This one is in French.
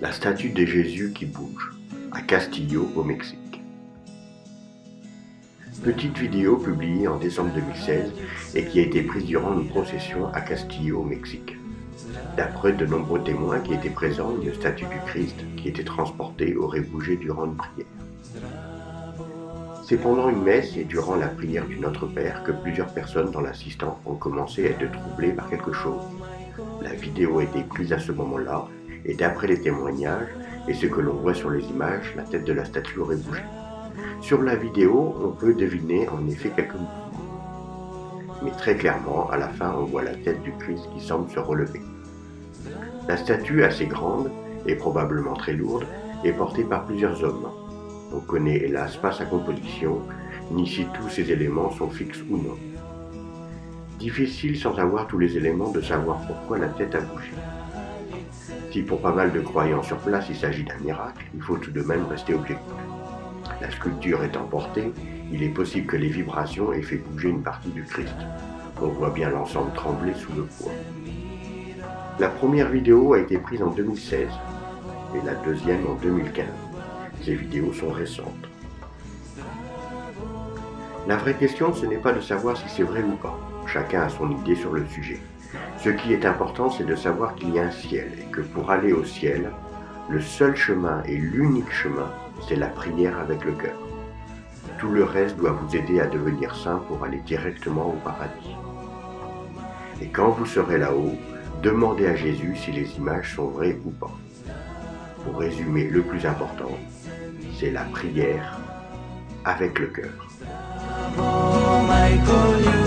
La statue de Jésus qui bouge, à Castillo au Mexique. Petite vidéo publiée en décembre 2016 et qui a été prise durant une procession à Castillo au Mexique. D'après de nombreux témoins qui étaient présents, une statue du Christ qui était transportée aurait bougé durant une prière. C'est pendant une messe et durant la prière du Notre Père que plusieurs personnes dans l'assistance ont commencé à être troublées par quelque chose. La vidéo a été prise à ce moment-là et d'après les témoignages et ce que l'on voit sur les images, la tête de la statue aurait bougé. Sur la vidéo, on peut deviner en effet quelques mouvements. Mais très clairement, à la fin, on voit la tête du Christ qui semble se relever. La statue, assez grande et probablement très lourde, est portée par plusieurs hommes. On connaît hélas pas sa composition, ni si tous ces éléments sont fixes ou non. Difficile sans avoir tous les éléments de savoir pourquoi la tête a bougé. Si pour pas mal de croyants sur place il s'agit d'un miracle, il faut tout de même rester objectif. La sculpture étant portée, il est possible que les vibrations aient fait bouger une partie du Christ. On voit bien l'ensemble trembler sous le poids. La première vidéo a été prise en 2016 et la deuxième en 2015. Ces vidéos sont récentes. La vraie question, ce n'est pas de savoir si c'est vrai ou pas. Chacun a son idée sur le sujet. Ce qui est important, c'est de savoir qu'il y a un ciel et que pour aller au ciel, le seul chemin et l'unique chemin, c'est la prière avec le cœur. Tout le reste doit vous aider à devenir saint pour aller directement au paradis. Et quand vous serez là-haut, demandez à Jésus si les images sont vraies ou pas. Pour résumer, le plus important, c'est la prière avec le cœur. Oh, my you.